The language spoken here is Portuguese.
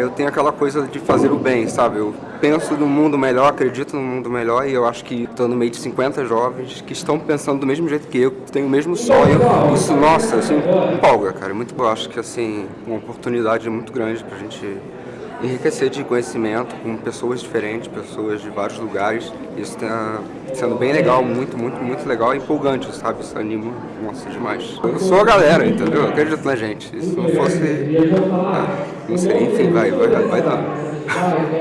Eu tenho aquela coisa de fazer o bem, sabe? Eu penso no mundo melhor, acredito no mundo melhor e eu acho que estou no meio de 50 jovens que estão pensando do mesmo jeito que eu, que têm o mesmo sonho. Isso, nossa, assim, empolga, cara. Muito, eu acho que, assim, uma oportunidade muito grande pra gente enriquecer de conhecimento com pessoas diferentes, pessoas de vários lugares. Isso está sendo bem legal, muito, muito, muito legal e empolgante, sabe? Isso anima, nossa, demais. Eu sou a galera, entendeu? Eu acredito na gente. Se não fosse... Ah, não sei, enfim, vai, vai, vai dar.